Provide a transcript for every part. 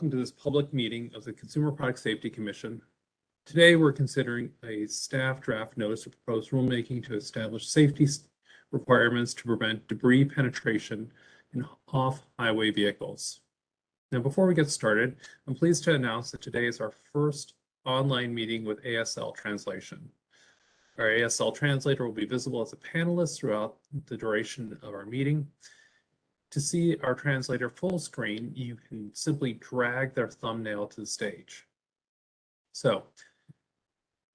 welcome to this public meeting of the Consumer Product Safety Commission. Today, we're considering a staff draft notice of proposed rulemaking to establish safety requirements to prevent debris penetration in off-highway vehicles. Now, before we get started, I'm pleased to announce that today is our first online meeting with ASL translation. Our ASL translator will be visible as a panelist throughout the duration of our meeting. To see our translator full screen, you can simply drag their thumbnail to the stage. So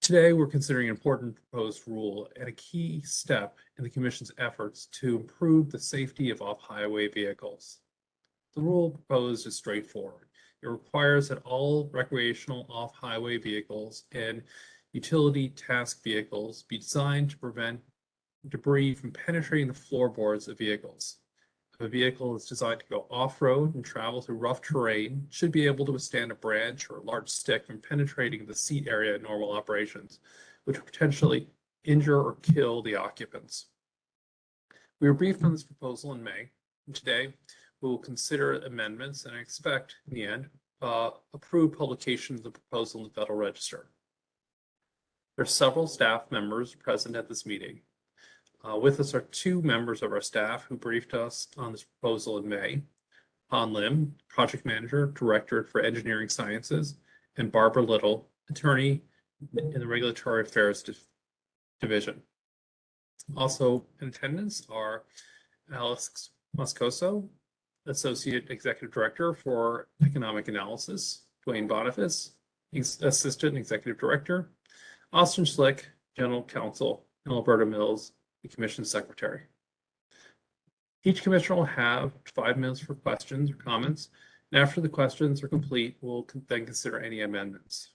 today we're considering an important proposed rule and a key step in the Commission's efforts to improve the safety of off-highway vehicles. The rule proposed is straightforward. It requires that all recreational off-highway vehicles and utility task vehicles be designed to prevent debris from penetrating the floorboards of vehicles. If a vehicle is designed to go off-road and travel through rough terrain, should be able to withstand a branch or a large stick from penetrating the seat area in normal operations, which would potentially injure or kill the occupants. We were briefed on this proposal in May, and today we will consider amendments and I expect, in the end, uh, approve publication of the proposal in the Federal Register. There are several staff members present at this meeting. Uh, with us are two members of our staff who briefed us on this proposal in May. Han Lim, Project Manager, Director for Engineering Sciences, and Barbara Little, Attorney in the Regulatory Affairs Division. Also in attendance are Alex Moscoso, Associate Executive Director for Economic Analysis, Duane Boniface, Assistant Executive Director, Austin Schlick, General Counsel, and Alberta Mills, the Commission Secretary. Each commissioner will have five minutes for questions or comments, and after the questions are complete, we'll then consider any amendments.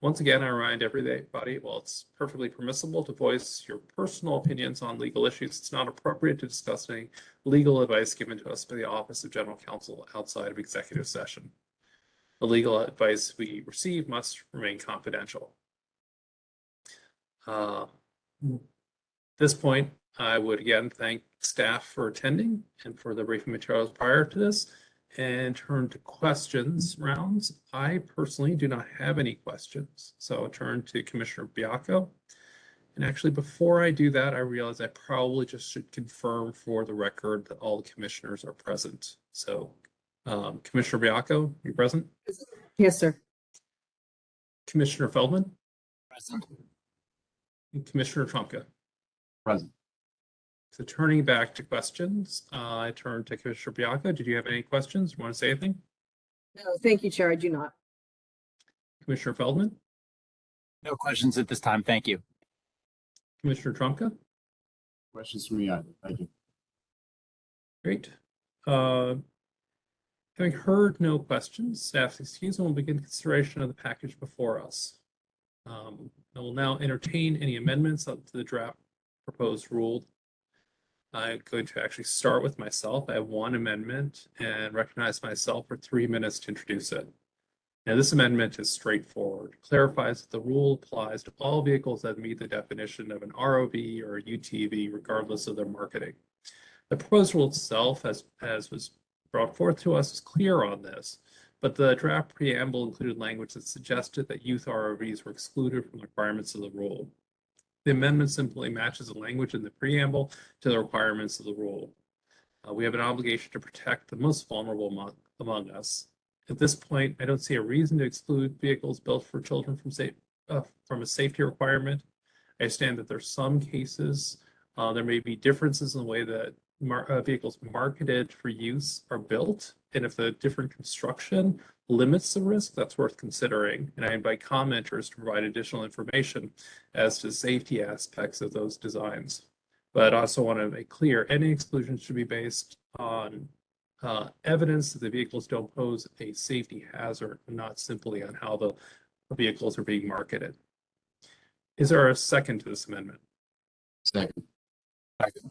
Once again, I remind everybody, while it's perfectly permissible to voice your personal opinions on legal issues, it's not appropriate to discuss any legal advice given to us by the Office of General Counsel outside of executive session. The legal advice we receive must remain confidential. Uh, this point, I would again thank staff for attending and for the briefing materials prior to this and turn to questions rounds. I personally do not have any questions, so I'll turn to Commissioner Baiocco. And actually, before I do that, I realize I probably just should confirm for the record that all the commissioners are present. So um, Commissioner Baiocco, you present? Yes, sir. Commissioner Feldman? Present. Commissioner Trumka. Present. So turning back to questions, uh, I turn to Commissioner Baiocco. Did you have any questions? You Want to say anything? No, thank you, Chair. I do not. Commissioner Feldman, No questions at this time. Thank you. Commissioner Trumka, Questions from me either. Thank you. great. Uh, having heard no questions, staff's excuse, and we'll begin consideration of the package before us. Um, I will now entertain any amendments up to the draft proposed rule. I'm going to actually start with myself. I have one amendment and recognize myself for three minutes to introduce it. Now, this amendment is straightforward, clarifies that the rule applies to all vehicles that meet the definition of an ROV or a UTV, regardless of their marketing. The proposed rule itself, as, as was brought forth to us, is clear on this, but the draft preamble included language that suggested that youth ROVs were excluded from the requirements of the rule. The amendment simply matches the language in the preamble to the requirements of the rule. Uh, we have an obligation to protect the most vulnerable among, among, us. At this point, I don't see a reason to exclude vehicles built for children from, safe, uh, from a safety requirement. I understand that there's some cases, uh, there may be differences in the way that mar uh, vehicles marketed for use are built. And if the different construction limits the risk, that's worth considering. And I invite commenters to provide additional information as to safety aspects of those designs. But I also want to make clear any exclusion should be based on uh, evidence that the vehicles don't pose a safety hazard, not simply on how the vehicles are being marketed. Is there a second to this amendment? Second. Second.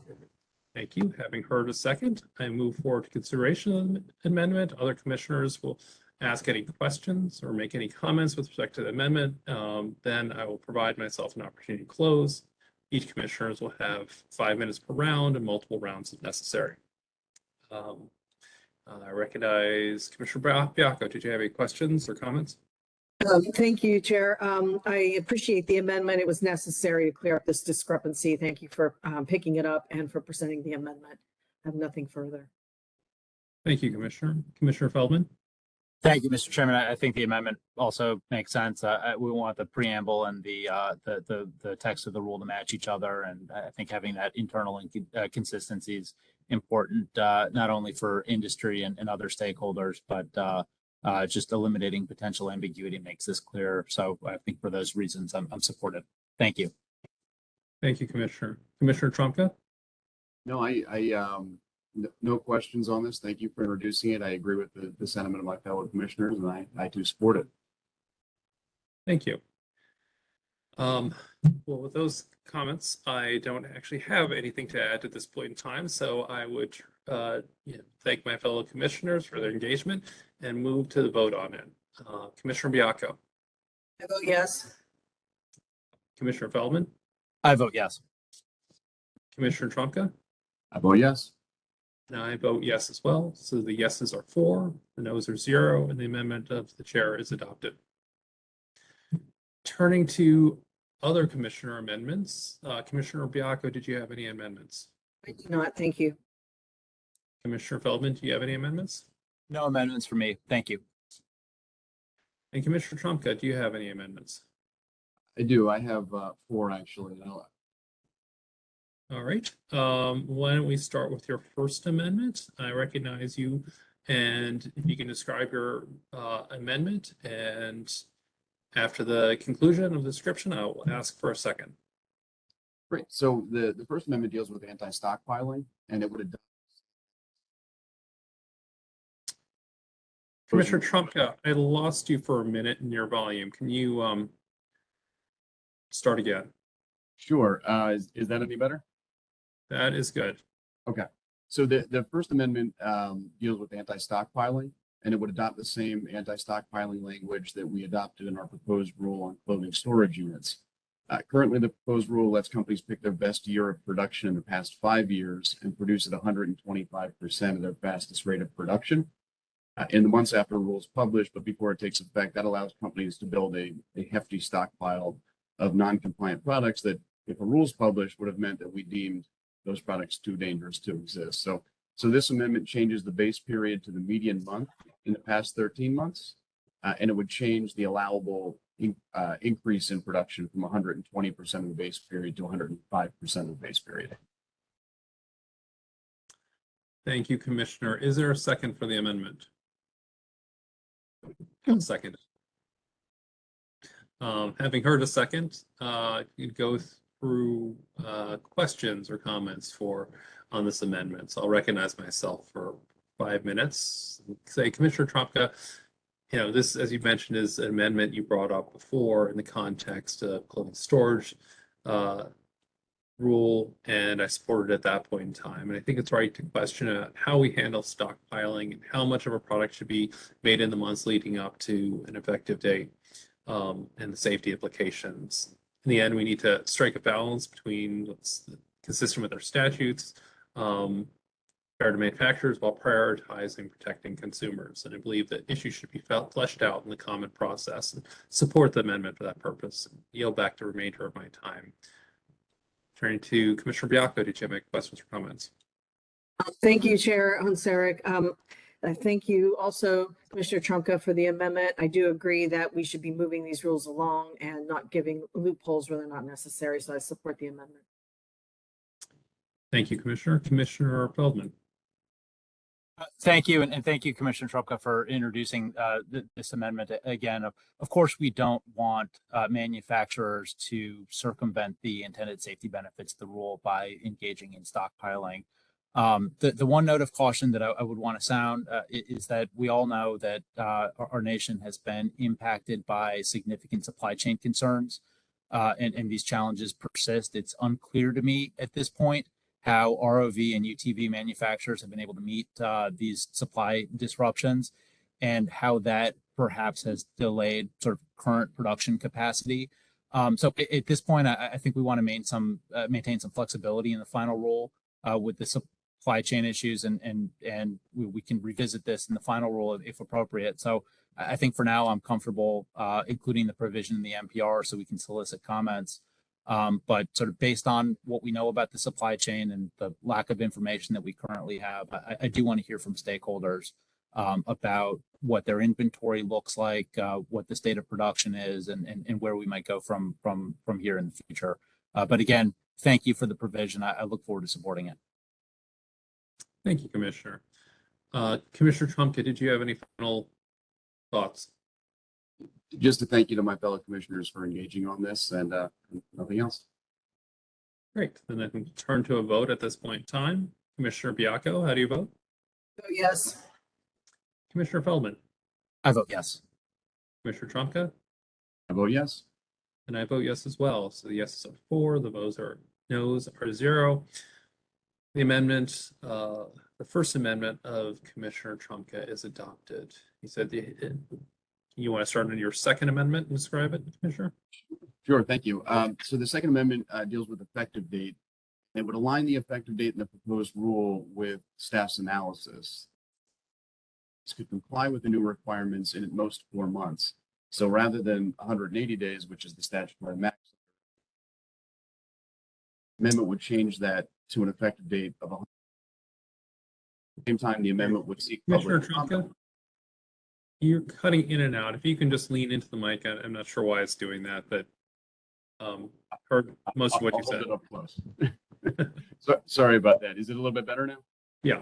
Thank you. Having heard a second, I move forward to consideration of the amendment. Other commissioners will ask any questions or make any comments with respect to the amendment. Um, then I will provide myself an opportunity to close. Each commissioners will have five minutes per round and multiple rounds if necessary. Um, I recognize Commissioner Bia- Baiocco. Did you have any questions or comments? Um, Thank you, Chair. Um, I appreciate the amendment. It was necessary to clear up this discrepancy. Thank you for um, picking it up and for presenting the amendment. I have nothing further. Thank you, Commissioner. Commissioner Feldman? Thank you, Mr. Chairman. I I think the amendment also makes sense. Uh, uh, we want the preamble and the, uh, the, the, the text of the rule to match each other. And I think having that internal and uh, consistency is important, uh, not only for industry and, and other stakeholders, but, uh, just eliminating potential ambiguity makes this clear. So I think for those reasons, I'm, I'm supportive. Thank you. Thank you, Commissioner. Commissioner Trumka? No, I, I, um, no, no questions on this. Thank you for introducing it. I agree with the, the sentiment of my fellow commissioners and I, I do support it. Thank you. Um, well, with those comments, I don't actually have anything to add at this point in time, so I would uh, you know, thank my fellow commissioners for their engagement and move to the vote on it. Uh, Commissioner Baiocco, I vote yes. Commissioner Feldman, I vote yes. Commissioner Trumka, I vote yes. and I vote yes as well. So the yeses are four, the noes are zero, and the amendment of the chair is adopted. Turning to other commissioner amendments, uh, Commissioner Baiocco, did you have any amendments? I do not. Thank you. Commissioner Feldman, do you have any amendments? No amendments for me. Thank you. And Commissioner Trumka, do you have any amendments? I do. I have, uh, four actually. I'll- All right, um, why don't we start with your first amendment? I recognize you. And if you can describe your, uh, amendment and after the conclusion of the description, I will ask for a second. Great. So the, the First Amendment deals with anti-stockpiling and it would Commissioner Trumka, I lost you for a minute in your volume. Can you, um, start again? Sure. Uh, is, is that any better? That is good. Okay. So the, the First Amendment um, deals with anti-stockpiling, and it would adopt the same anti-stockpiling language that we adopted in our proposed rule on clothing storage units. Uh, Currently, the proposed rule lets companies pick their best year of production in the past five years and produce at 125% of their fastest rate of production. Uh, In the months after a rule is published, but before it takes effect, that allows companies to build a, a hefty stockpile of non-compliant products that, if a rule is published, would have meant that we deemed those products too dangerous to exist. So, so this amendment changes the base period to the median month in the past 13 months. Uh, and it would change the allowable in, uh, increase in production from 120% of the base period to 105% of the base period. Thank you, Commissioner. Is there a second for the amendment? Second. Um, having heard a second, uh, you'd go through, uh, questions or comments for, on this amendment. So I'll recognize myself for five minutes. Say, Commissioner Trumka, you know, this, as you mentioned, is an amendment you brought up before in the context of clothing storage, uh, rule, and I supported it at that point in time. And I think it's right to question how we handle stockpiling and how much of a product should be made in the months leading up to an effective date um, and the safety implications. In the end, we need to strike a balance between what's consistent with our statutes, um, fair to manufacturers while prioritizing protecting consumers. And I believe that issues should be felt fleshed out in the common process and support the amendment for that purpose. Yield back the remainder of my time. Turning to Commissioner Baiocco, did you have any questions or comments? Thank you, Chair Hoehn-Saric. Um, thank you also, Commissioner Trumka, for the amendment. I do agree that we should be moving these rules along and not giving loopholes where they're not necessary, so I support the amendment. Thank you, Commissioner. Commissioner Feldman. Uh, Thank you, and, and thank you, Commissioner Trumka, for introducing uh, th- this amendment. Again, of, of course, we don't want uh, manufacturers to circumvent the intended safety benefits of the rule by engaging in stockpiling. Um, the, the one note of caution that I, I would want to sound uh, is that we all know that uh, our, our nation has been impacted by significant supply chain concerns, uh, and, and these challenges persist. It's unclear to me at this point how ROV and UTV manufacturers have been able to meet uh, these supply disruptions and how that perhaps has delayed sort of current production capacity. Um, so at, this point, I, I think we want to maintain some uh, maintain some flexibility in the final rule uh, with the supply chain issues and, and, and we, we can revisit this in the final rule if appropriate. So I, I think for now I'm comfortable, uh, including the provision in the NPR so we can solicit comments. Um, but sort of based on what we know about the supply chain and the lack of information that we currently have, I, I do want to hear from stakeholders um, about what their inventory looks like, uh, what the state of production is, and, and, and where we might go from from from here in the future. Uh, but again, thank you for the provision. I, I look forward to supporting it. Thank you, Commissioner. Uh, Commissioner Trumka, did you have any final thoughts? Just to thank you to my fellow commissioners for engaging on this and uh, nothing else. Great, then I can turn to a vote at this point in time. Commissioner Baiocco, how do you vote? Oh, Yes. Commissioner Feldman, I vote yes. Commissioner Trumka? I vote yes. and I vote yes as well. So the yeses are four, the votes are noes are zero. The amendment, uh, the first amendment of Commissioner Trumka is adopted. He said the, you want to start on your second amendment and describe it, Commissioner? Sure, thank you. Um, so the Second Amendment uh, deals with effective date. It would align the effective date in the proposed rule with staff's analysis. This could comply with the new requirements in at most four months. So rather than 180 days, which is the statutory max, amendment would change that to an effective date of. 100. At the Same time, the amendment would seek. Commissioner public comment. You're cutting in and out. If you can just lean into the mic, I- I'm not sure why it's doing that, but um, heard most of what you I'll hold said. it up close. So, sorry about that. Is it a little bit better now? Yeah,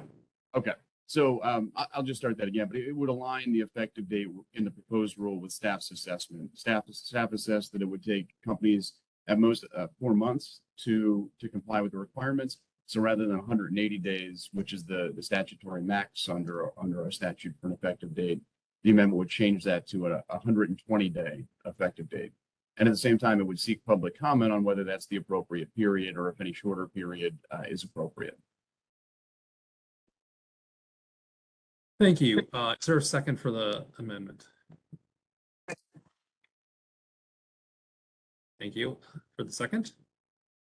Okay, so um, I, I'll just start that again, but it would align the effective date in the proposed rule with staff's assessment. Staff, staff assessed that it would take companies at most uh, four months to, to comply with the requirements. So rather than hundred and eighty days, which is the, the statutory max under, under our statute for an effective date, the amendment would change that to a, a hundred and twenty day effective date. And at the same time, it would seek public comment on whether that's the appropriate period or if any shorter period uh, is appropriate. thank you. Uh, Is there a second for the amendment? Thank you for the second.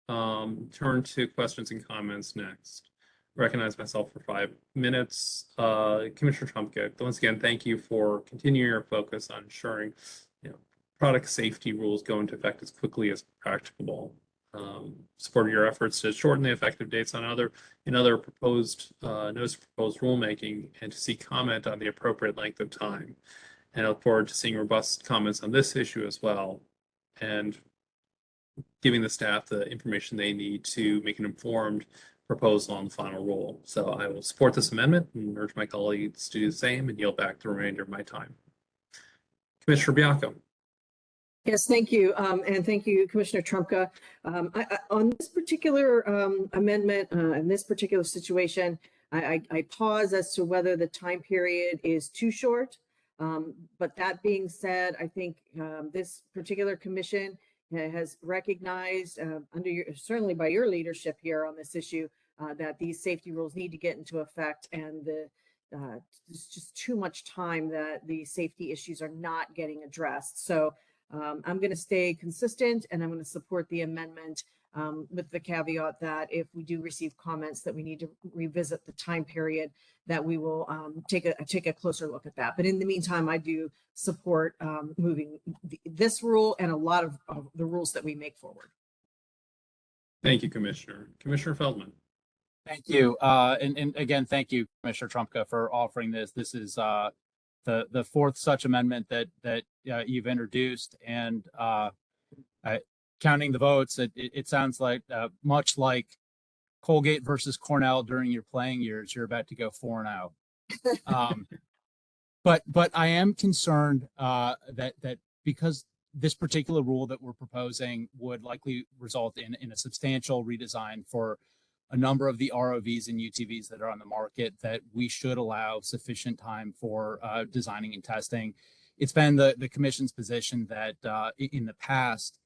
Um, Turn to questions and comments next. Recognize myself for five minutes. Uh, Commissioner Trumka, once again, thank you for continuing your focus on ensuring, you know, product safety rules go into effect as quickly as practicable. Um, your efforts to shorten the effective dates on other, in other proposed, uh, notice proposed rulemaking and to seek comment on the appropriate length of time. And I look forward to seeing robust comments on this issue as well. And giving the staff the information they need to make an informed proposal on the final rule. So I will support this amendment and urge my colleagues to do the same and yield back the remainder of my time. Commissioner Baiocco. Yes, thank you. Um, and thank you, Commissioner Trumka. Um, I, I, on this particular, um, amendment, uh, in this particular situation, I, I, I pause as to whether the time period is too short. Um, but that being said, I think, um, this particular commission has recognized, uh, under your, certainly by your leadership here on this issue, uh, that these safety rules need to get into effect and the, uh, there's just too much time that the safety issues are not getting addressed. So, um, I'm going to stay consistent and I'm going to support the amendment um, with the caveat that if we do receive comments that we need to revisit the time period, that we will um, take a take a closer look at that. But in the meantime, I do support um, moving th- this rule and a lot of, of the rules that we make forward. Thank you, Commissioner. Commissioner Feldman. Thank you. Uh, and, and again, thank you, Commissioner Trumka, for offering this. This is uh, the the fourth such amendment that that uh, you've introduced, and uh, I, counting the votes, it, it, sounds like uh, much like Colgate versus Cornell during your playing years, you're about to go four and out. Um, but but I am concerned uh, that that because this particular rule that we're proposing would likely result in in a substantial redesign for a number of the ROVs and UTVs that are on the market that we should allow sufficient time for uh, designing and testing. It's been the, the commission's position that uh, in the past,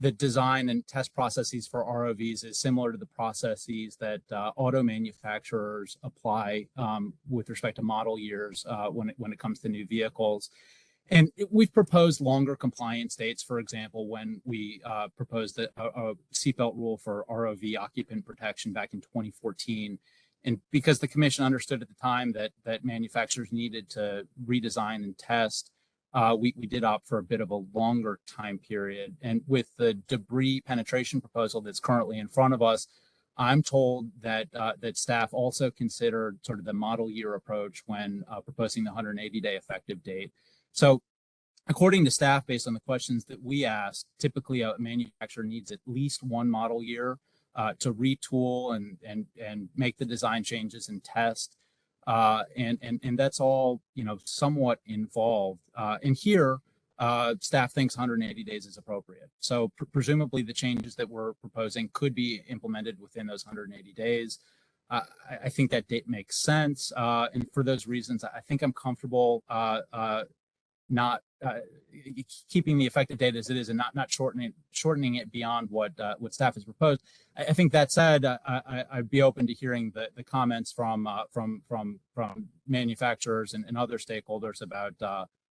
the design and test processes for ROVs is similar to the processes that uh, auto manufacturers apply um, with respect to model years uh, when it, when it comes to new vehicles. And we've proposed longer compliance dates, for example, when we uh, proposed a a seatbelt rule for ROV occupant protection back in 2014. And because the commission understood at the time that that manufacturers needed to redesign and test, uh, we, we did opt for a bit of a longer time period. And with the debris penetration proposal that's currently in front of us, I'm told that uh, that staff also considered sort of the model year approach when uh, proposing the 180 day effective date. So according to staff, based on the questions that we asked, typically a manufacturer needs at least one model year uh, to retool and and and make the design changes and test. Uh, and and and that's all you know somewhat involved. Uh, and here, uh, staff thinks 180 days is appropriate. So pr- presumably, the changes that we're proposing could be implemented within those 180 days. Uh, I, I think that date makes sense, uh, and for those reasons, I think I'm comfortable uh, uh, not uh, keeping the effective date as it is and not not shortening shortening it beyond what uh, what staff has proposed. I, I think that said, uh, I, I'd be open to hearing the, the comments from uh, from from from manufacturers and, and other stakeholders about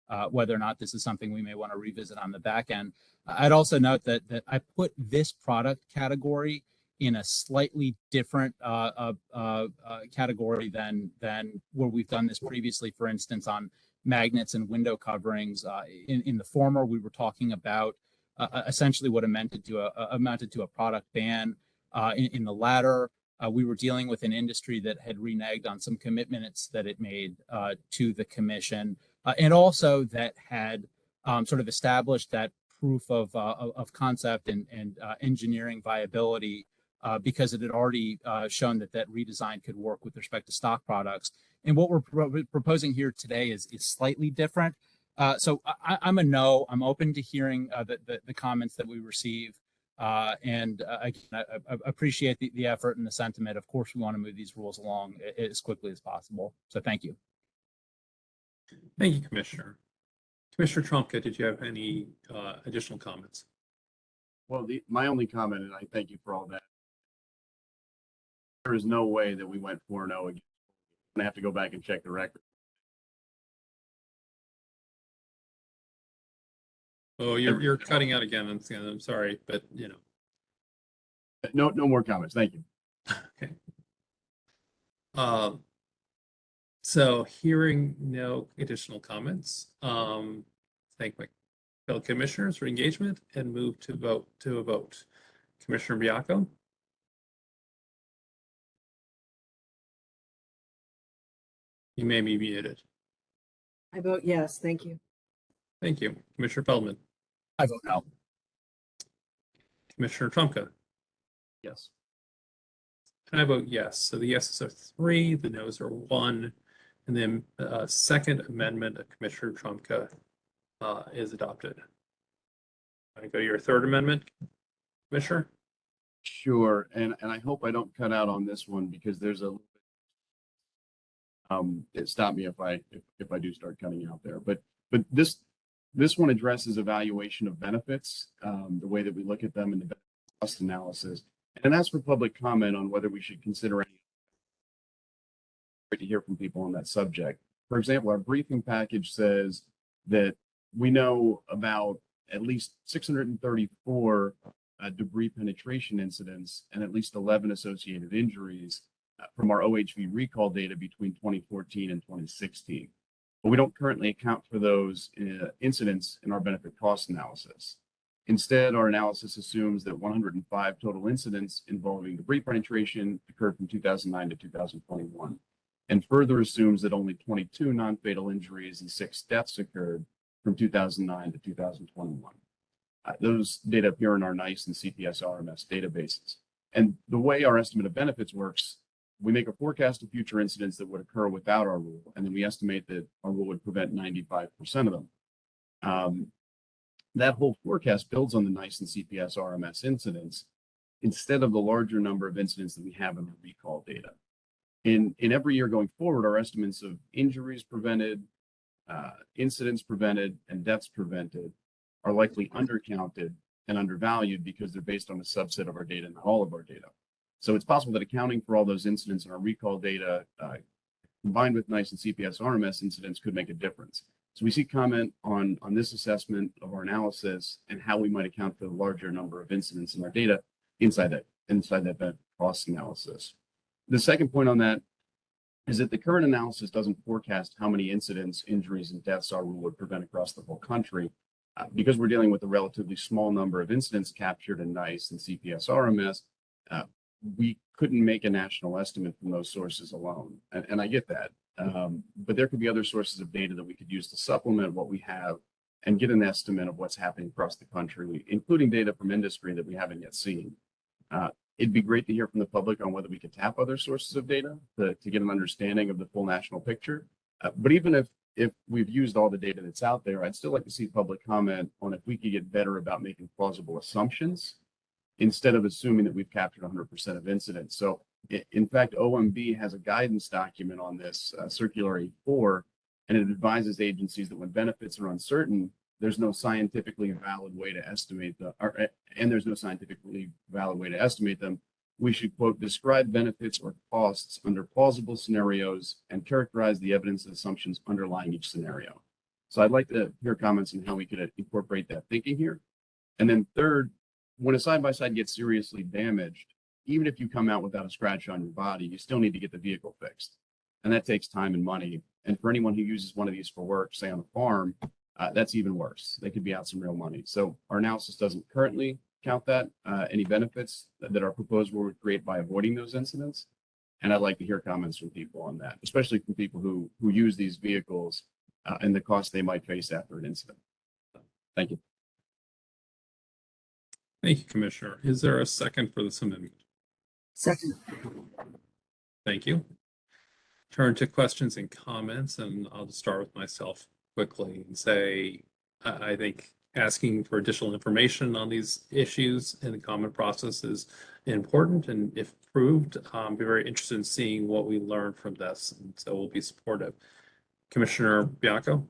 uh, whether or not this is something we may want to revisit on the back end. I'd also note that that I put this product category in a slightly different uh, uh, uh, category than than where we've done this previously. For instance, on magnets and window coverings. Uh, in, in the former, we were talking about uh, essentially what amounted to a, amounted to a product ban. Uh, in, in, the latter, uh, we were dealing with an industry that had reneged on some commitments that it made uh, to the commission, uh, and also that had um, sort of established that proof of of concept and, and engineering viability because it had already shown that that redesign could work with respect to stock products. And what we're pro proposing here today is, is slightly different. Uh, so I, am a no. I'm open to hearing uh, the, the, the, comments that we receive. Uh, and uh, again, I, I appreciate the, the effort and the sentiment. Of course, we want to move these rules along as quickly as possible. So thank you. Thank you, Commissioner. Commissioner Trumka, did you have any uh, additional comments? Well, the, my only comment, and I thank you for all that. There is no way that we went 4-0 again gonna have to go back and check the record. Oh, you're, you're cutting out again. I'm, I'm sorry, but you know. No, no more comments. Thank you. Okay. Um, so hearing no additional comments, um, thank my fellow commissioners for engagement and move to vote to a vote. Commissioner Baiocco, you may be muted. I vote yes, thank you. Thank you. Commissioner Feldman, I vote no. Commissioner Trumka, Yes. and I vote yes. So the yeses are three, the nos are one. And then uh, second amendment of Commissioner Trumka uh, is adopted. I go to your third amendment, Commissioner? Sure. And, and I hope I don't cut out on this one because there's a um, stop me if I, if, if I do start cutting out there, but, but this, this one addresses evaluation of benefits, um, the way that we look at them in the cost analysis. And that's for public comment on whether we should consider any Great to hear from people on that subject. For example, our briefing package says that we know about at least 634 uh, debris penetration incidents and at least 11 associated injuries from our OHV recall data between 2014 and 2016. But we don't currently account for those uh, incidents in our benefit cost analysis. Instead, our analysis assumes that 105 total incidents involving debris penetration occurred from 2009 to 2021, and further assumes that only 22 non-fatal injuries and six deaths occurred from 2009 to 2021. Uh, those data appear in our NEISS and CPS RMS databases. And the way our estimate of benefits works we make a forecast of future incidents that would occur without our rule, and then we estimate that our rule would prevent 95% of them. Um, that whole forecast builds on the NEISS and CPS RMS incidents instead of the larger number of incidents that we have in our recall data. In, in every year going forward, our estimates of injuries prevented, uh, incidents prevented, and deaths prevented are likely undercounted and undervalued because they're based on a subset of our data, not all of our data. So it's possible that accounting for all those incidents in our recall data uh, combined with NEISS and CPS RMS incidents could make a difference. So we see comment on, on this assessment of our analysis and how we might account for the larger number of incidents in our data inside that inside that cost analysis. The second point on that is that the current analysis doesn't forecast how many incidents, injuries, and deaths our rule would prevent across the whole country. Uh, because we're dealing with a relatively small number of incidents captured in NEISS and CPS RMS, uh, we couldn't make a national estimate from those sources alone. And, and I get that. Um, but there could be other sources of data that we could use to supplement what we have and get an estimate of what's happening across the country, including data from industry that we haven't yet seen. Uh, it'd be great to hear from the public on whether we could tap other sources of data to, to get an understanding of the full national picture. Uh, but even if if we've used all the data that's out there, I'd still like to see public comment on if we could get better about making plausible assumptions instead of assuming that we've captured 100% of incidents. So in fact, OMB has a guidance document on this, uh, Circular A-4, and it advises agencies that when benefits are uncertain, there's no scientifically valid way to estimate the, or, uh, and there's no scientifically valid way to estimate them. We should quote, describe benefits or costs under plausible scenarios and characterize the evidence and assumptions underlying each scenario. So I'd like to hear comments on how we could incorporate that thinking here. And then third, when a side by side gets seriously damaged, even if you come out without a scratch on your body, you still need to get the vehicle fixed. And that takes time and money. And for anyone who uses one of these for work, say on a farm, uh, that's even worse. They could be out some real money. So our analysis doesn't currently count that, uh, any benefits that, that our proposal would create by avoiding those incidents. And I'd like to hear comments from people on that, especially from people who, who use these vehicles uh, and the cost they might face after an incident. Thank you. Thank you, Commissioner. Is there a second for this amendment? Second. Thank you. Turn to questions and comments, and I'll just start with myself quickly and say, I, I think asking for additional information on these issues in the comment process is important, and if approved, I'm be very interested in seeing what we learn from this, and so we'll be supportive. Commissioner Baiocco?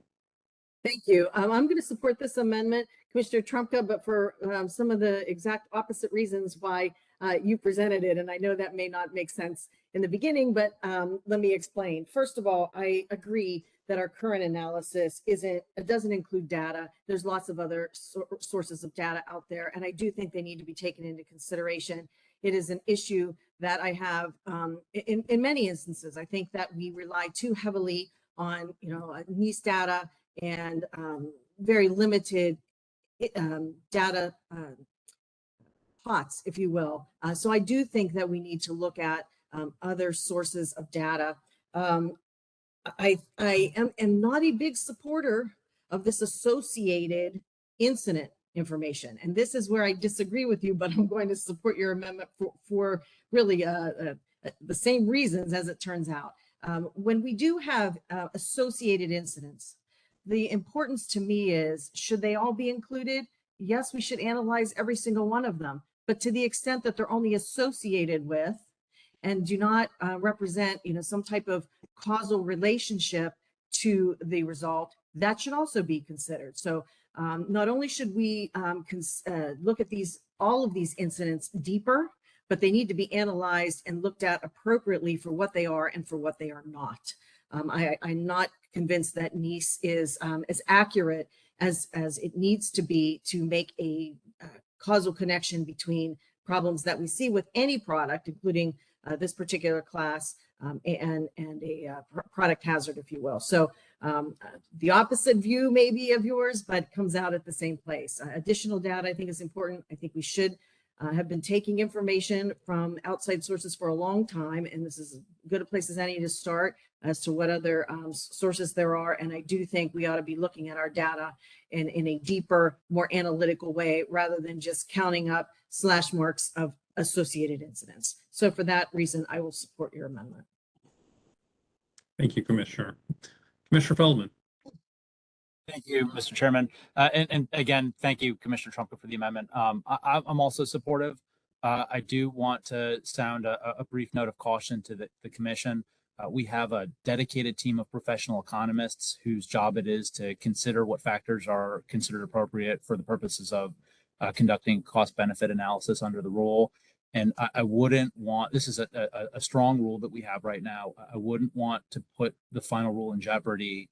Thank you. Um, I'm going to support this amendment, Commissioner Trumka, but for um, some of the exact opposite reasons why uh, you presented it. And I know that may not make sense in the beginning, but um, let me explain. First of all, I agree that our current analysis isn't, it doesn't include data. There's lots of other sources of data out there, and I do think they need to be taken into consideration. It is an issue that I have um, in, in many instances. I think that we rely too heavily on, you know, NEISS data and um, very limited um, data uh, pots, if you will. Uh, so I do think that we need to look at um, other sources of data. Um, I, I am, am not a big supporter of this associated incident information. And this is where I disagree with you, but I'm going to support your amendment for, for really uh, uh, uh, the same reasons as it turns out. Um, when we do have uh, associated incidents, the importance to me is, should they all be included? Yes, we should analyze every single one of them, but to the extent that they're only associated with and do not uh, represent, you know, some type of causal relationship to the result, that should also be considered. So um, not only should we um, uh, look at these, all of these incidents deeper, but they need to be analyzed and looked at appropriately for what they are and for what they are not. Um, I, I'm not convinced that NEISS is um, as accurate as, as it needs to be to make a uh, causal connection between problems that we see with any product, including uh, this particular class um, and, and a uh, pr- product hazard, if you will. So um, uh, the opposite view maybe of yours, but comes out at the same place. Uh, additional data I think is important. I think we should uh, have been taking information from outside sources for a long time, and this is as good a place as any to start as to what other um, sources there are. And I do think we ought to be looking at our data in, in a deeper, more analytical way, rather than just counting up slash marks of associated incidents. So for that reason, I will support your amendment. Thank you, Commissioner. Commissioner Feldman? Thank you, Mr. Chairman. Uh, and, and again, thank you, Commissioner Trumka, for the amendment. Um, I, I- I'm also supportive. Uh, I do want to sound a, a brief note of caution to the, the commission. Uh, we have a dedicated team of professional economists whose job it is to consider what factors are considered appropriate for the purposes of uh, conducting cost benefit analysis under the rule. And I, I wouldn't want, this is a, a, a strong rule that we have right now. I wouldn't want to put the final rule in jeopardy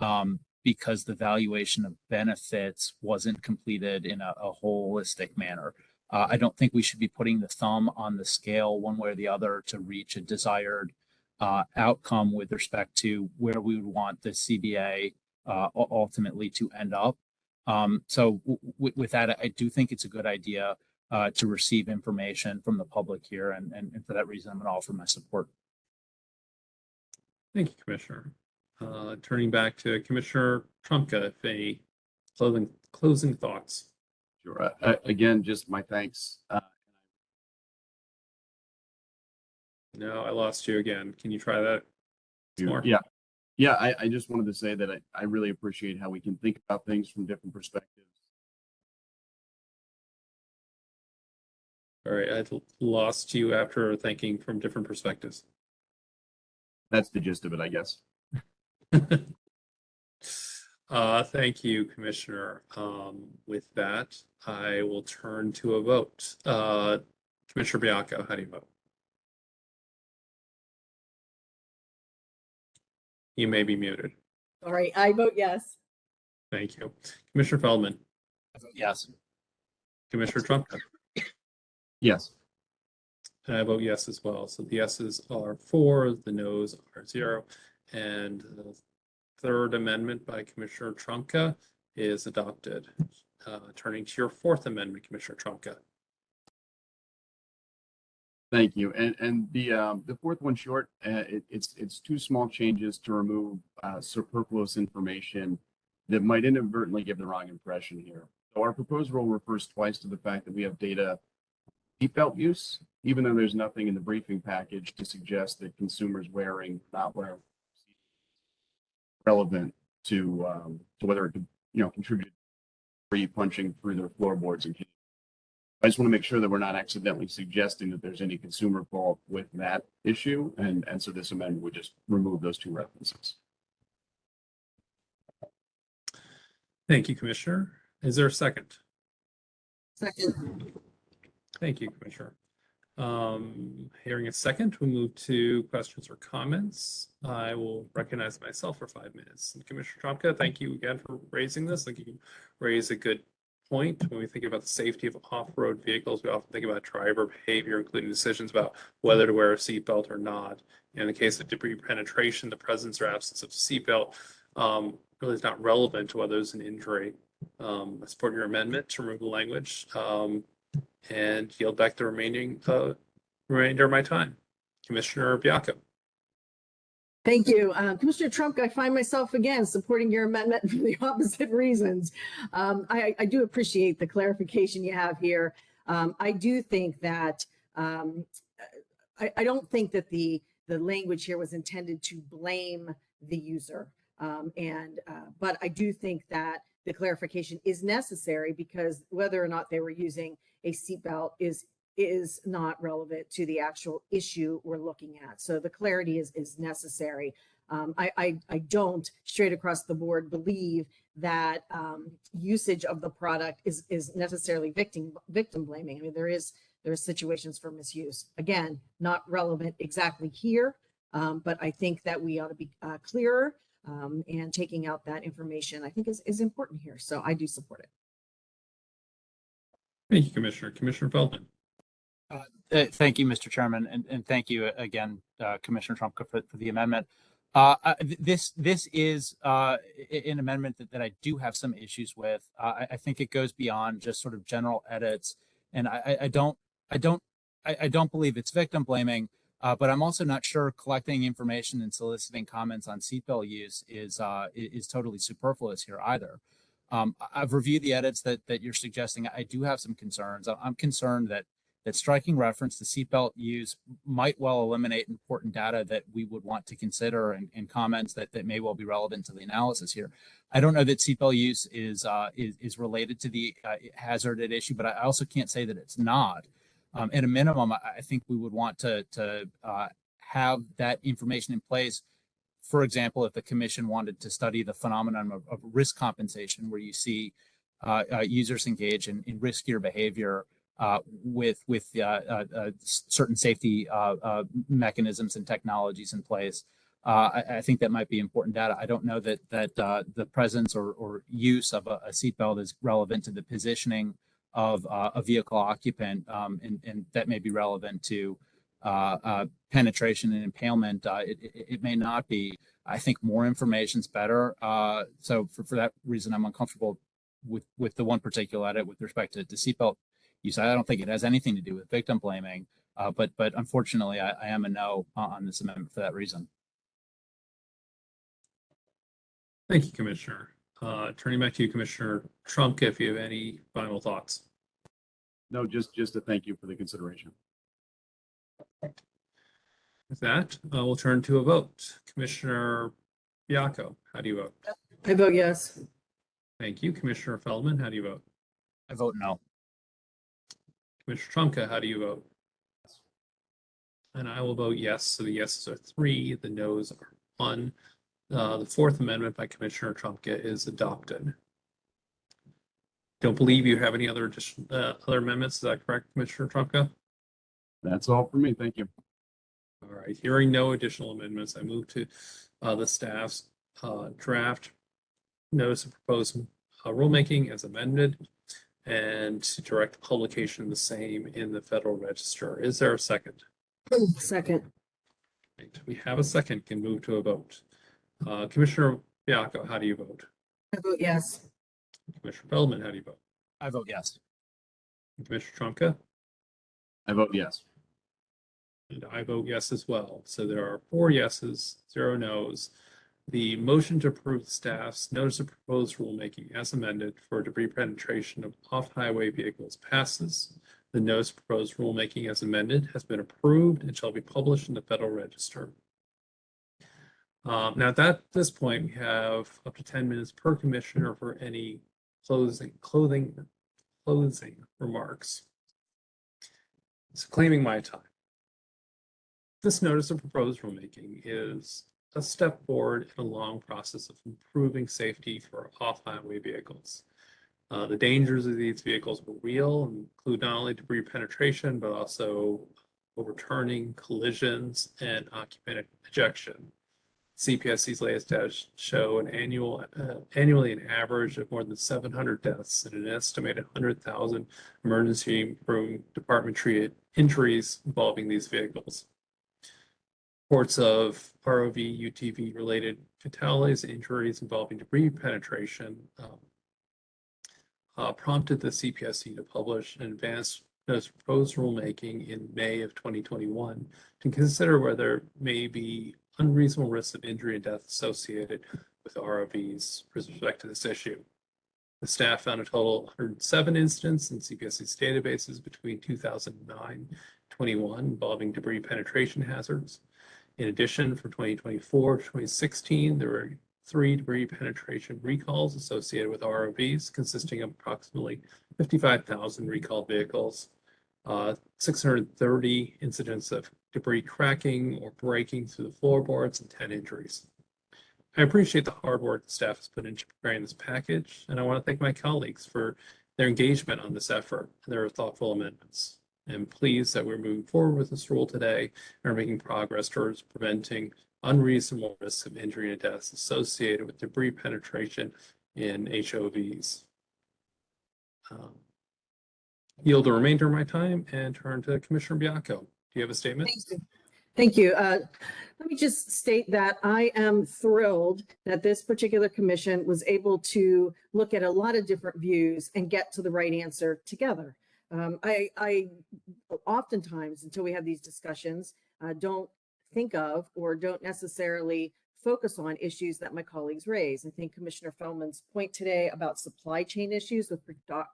um, because the valuation of benefits wasn't completed in a, a holistic manner. Uh, I don't think we should be putting the thumb on the scale one way or the other to reach a desired uh, outcome with respect to where we would want the CBA uh, ultimately to end up. Um, so w- w- with that, I do think it's a good idea uh, to receive information from the public here, and, and, and for that reason, I'm going to offer my support. Thank you, Commissioner. Uh, turning back to Commissioner Trumka, if any closing, closing thoughts. Sure. Uh, uh, again, just my thanks. No, I lost you again. Can you try that? More? Yeah. Yeah, I, I just wanted to say that I, I really appreciate how we can think about things from different perspectives. All right, I lost you after thinking from different perspectives. That's the gist of it, I guess. Uh, thank you, Commissioner. Um, with that, I will turn to a vote. Uh, Commissioner Baiocco, how do you vote? You may be muted. All right, I vote yes. Thank you. Commissioner Feldman, Yes. Commissioner Trump, Yes. and I vote yes as well. So the yeses are four, the nos are zero. And the third amendment by Commissioner Trumka is adopted. Uh, turning to your fourth amendment, Commissioner Trumka. Thank you. And, and the, um, the fourth one short, uh, it, it's, it's two small changes to remove, uh, superfluous information that might inadvertently give the wrong impression here. So our proposed rule refers twice to the fact that we have data seatbelt use, even though there's nothing in the briefing package to suggest that consumers wearing, not wearing relevant to, um, to whether it could, you know, contribute free punching through their floorboards and I just want to make sure that we're not accidentally suggesting that there's any consumer fault with that issue. And, and so this amendment would just remove those two references. Thank you, Commissioner. Is there a second? Second. Thank you, Commissioner. Um, hearing a second, we'll move to questions or comments. I will recognize myself for five minutes. And Commissioner Trumka, thank you again for raising this. I think you raise a good point. When we think about the safety of off-road vehicles, we often think about driver behavior, including decisions about whether to wear a seatbelt or not. In the case of debris penetration, the presence or absence of seatbelt um, really is not relevant to whether there's an injury. Um, I support your amendment to remove the language. Um, and yield back the remaining, uh, remainder of my time. Commissioner Baiocco. Thank you. Uh, Commissioner Trump, I find myself again supporting your amendment for the opposite reasons. Um, I, I do appreciate the clarification you have here. Um, I do think that, um, I, I don't think that the, the language here was intended to blame the user. Um, and, uh, but I do think that the clarification is necessary because whether or not they were using a seatbelt is is not relevant to the actual issue we're looking at. So the clarity is is necessary. Um, I, I I don't straight across the board believe that um, usage of the product is is necessarily victim victim blaming. I mean there is there are situations for misuse. Again, not relevant exactly here, um, but I think that we ought to be uh, clearer um, and taking out that information. I think is is important here. So I do support it. Thank you, Commissioner. Commissioner Feldman. Uh, Thank you, Mr. Chairman, and, and thank you uh, again, uh, Commissioner Trumka for, for the amendment. Uh, This, this is uh, an amendment that, that I do have some issues with. Uh, I, I think it goes beyond just sort of general edits. And I, I- don't, I don't, I, I don't believe it's victim blaming, but I'm also not sure collecting information and soliciting comments on seatbelt use is, is totally superfluous here either. Um, I've reviewed the edits that, that you're suggesting. I do have some concerns. I'm concerned that that striking reference to seatbelt use might well eliminate important data that we would want to consider and, and comments that, that may well be relevant to the analysis here. I don't know that seatbelt use is, uh, is, is related to the uh, hazard at issue, but I also can't say that it's not. Um, at a minimum, I, think we would want to, to uh, have that information in place. For example, if the commission wanted to study the phenomenon of, of risk compensation, where you see uh, uh, users engage in, in riskier behavior uh, with with uh, uh, uh, certain safety mechanisms and technologies in place. I, I think that might be important data. I don't know that that the presence or, or use of a, a seatbelt is relevant to the positioning of a vehicle occupant, um, and, and that may be relevant to penetration and impalement. It, it, it may not be. I think more information is better. Uh, so for, for that reason, I'm uncomfortable with, with the one particular edit with respect to, to seatbelt use. I don't think it has anything to do with victim blaming. Uh, but, but unfortunately, I, I am a no on on this amendment for that reason. Thank you, Commissioner. Uh, turning back to you, Commissioner Trump, if you have any final thoughts. No, just, just to thank you for the consideration. With that, uh, we'll turn to a vote. Commissioner Baiocco, how do you vote? I vote yes. Thank you. Commissioner Feldman, how do you vote? I vote no. Commissioner Trumka, how do you vote? And I will vote yes. So the yeses are three, the noes are one. Uh, the Fourth Amendment by Commissioner Trumka is adopted. Don't believe you have any other addition, uh, other amendments. Is that correct, Commissioner Trumka? That's all for me. Thank you. All right, hearing no additional amendments, I move to uh, the staff's uh, draft notice of proposed uh, rulemaking as amended and to direct publication of the same in the Federal Register. Is there a second? Second, Right, We have a second, can move to a vote. Uh, Commissioner Baiocco, how do you vote? I vote yes. Commissioner Feldman, how do you vote? I vote yes. Commissioner Trumka? I vote yes. And I vote yes as well. So there are four yeses, zero nos. The motion to approve staff's notice of proposed rulemaking as amended for debris penetration of off-highway vehicles passes. The notice of proposed rulemaking as amended has been approved and shall be published in the Federal Register. Um, now at that, this point, we have up to ten minutes per commissioner for any closing, clothing, closing remarks. So claiming my time. This notice of proposed rulemaking is a step forward in a long process of improving safety for off-highway vehicles. Uh, the dangers of these vehicles were real and include not only debris penetration, but also overturning, collisions, and occupant ejection. CPSC's latest data show an annual, uh, annually an average of more than 700 deaths and an estimated 100,000 emergency room department treated injuries involving these vehicles. Reports of ROV, UTV related fatalities, injuries involving debris penetration um, uh, prompted the CPSC to publish an advanced notice proposed rulemaking in May of 2021 to consider whether there may be unreasonable risks of injury and death associated with ROVs with respect to this issue. The staff found a total of 107 incidents in CPSC's databases between 2009 21 involving debris penetration hazards. In addition, from 2024 to 2016, there were three debris penetration recalls associated with ROVs, consisting of approximately 55,000 recalled vehicles, uh, 630 incidents of debris cracking or breaking through the floorboards, and 10 injuries. I appreciate the hard work the staff has put into preparing this package, and I want to thank my colleagues for their engagement on this effort and their thoughtful amendments. I'm pleased that we're moving forward with this rule today and are making progress towards preventing unreasonable risks of injury and deaths associated with debris penetration in HOVs. Um, Yield the remainder of my time and turn to Commissioner Baiocco. Do you have a statement? Thank you. Thank you. Uh, Let me just state that I am thrilled that this particular commission was able to look at a lot of different views and get to the right answer together. Um, I, I oftentimes, until we have these discussions, uh, don't think of or don't necessarily focus on issues that my colleagues raise. I think Commissioner Feldman's point today about supply chain issues with,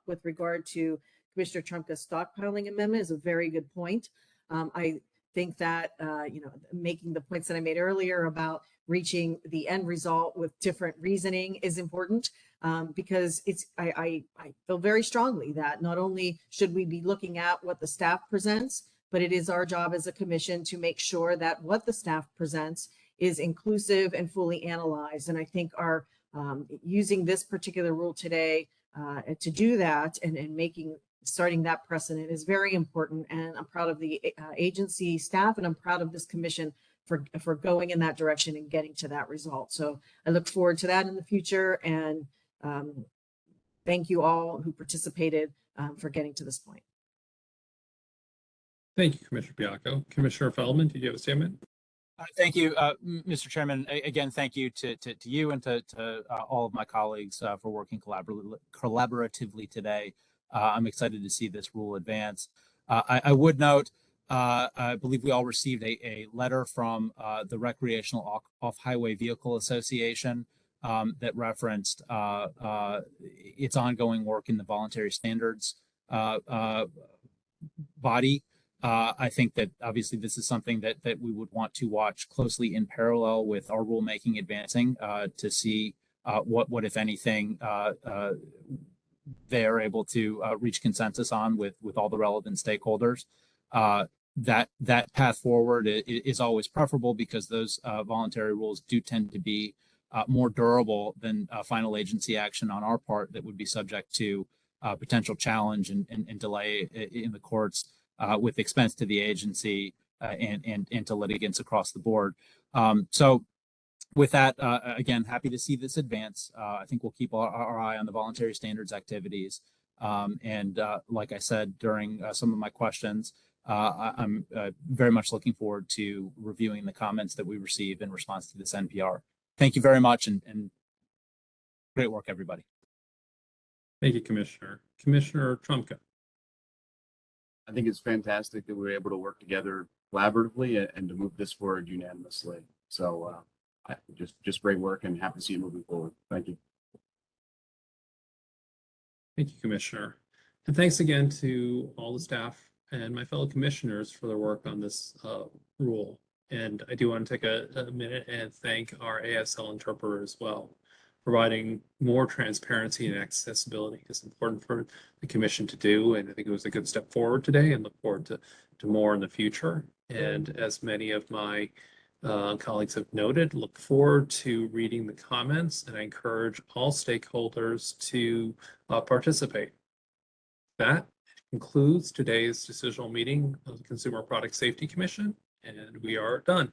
with regard to Commissioner Trumka's stockpiling amendment is a very good point. Um, I think that, uh, you know, making the points that I made earlier about reaching the end result with different reasoning is important um, because it's, I, I, I feel very strongly that not only should we be looking at what the staff presents, but it is our job as a commission to make sure that what the staff presents is inclusive and fully analyzed. And I think our um, using this particular rule today uh, to do that and, and making starting that precedent is very important. And I'm proud of the uh, agency staff and I'm proud of this commission for, for going in that direction and getting to that result. So I look forward to that in the future and um, thank you all who participated um, for getting to this point. Thank you, Commissioner Baiocco. Commissioner Feldman, did you have a statement? Uh, Thank you, uh, Mr. Chairman. A- Again, thank you to, to, to you and to, to uh, all of my colleagues uh, for working collaboratively, collaboratively today. Uh, I'm excited to see this rule advance. Uh, I, I would note, uh, I believe we all received a, a letter from uh, the Recreational Off- Off-Highway Vehicle Association um, that referenced uh, uh, its ongoing work in the voluntary standards uh, body. Uh, I think that obviously this is something that that we would want to watch closely in parallel with our rulemaking advancing uh, to see uh, what what if anything they are able to reach consensus on with with all the relevant stakeholders. That that path forward is always preferable because those voluntary rules do tend to be uh, more durable than uh, final agency action on our part that would be subject to uh, potential challenge and, and, and delay in the courts uh, with expense to the agency and, and, and to litigants across the board. Um, so with that, again, happy to see this advance. I think we'll keep our, our eye on the voluntary standards activities. Um, and like I said during some of my questions, uh, I'm uh, very much looking forward to reviewing the comments that we receive in response to this NPR. Thank you very much and, and great work, everybody. Thank you, Commissioner. Commissioner Trumka. I think it's fantastic that we were able to work together collaboratively and, and to move this forward unanimously. So, uh, I, just, just great work and happy to see it moving forward. Thank you. Thank you, Commissioner. And thanks again to all the staff and my fellow commissioners for their work on this uh, rule. And I do want to take a, a minute and thank our ASL interpreter as well. Providing more transparency and accessibility is important for the commission to do, and I think it was a good step forward today and look forward to, to more in the future. And as many of my uh, colleagues have noted, look forward to reading the comments, and I encourage all stakeholders to uh, participate. That concludes today's decisional meeting of the Consumer Product Safety Commission, and we are done.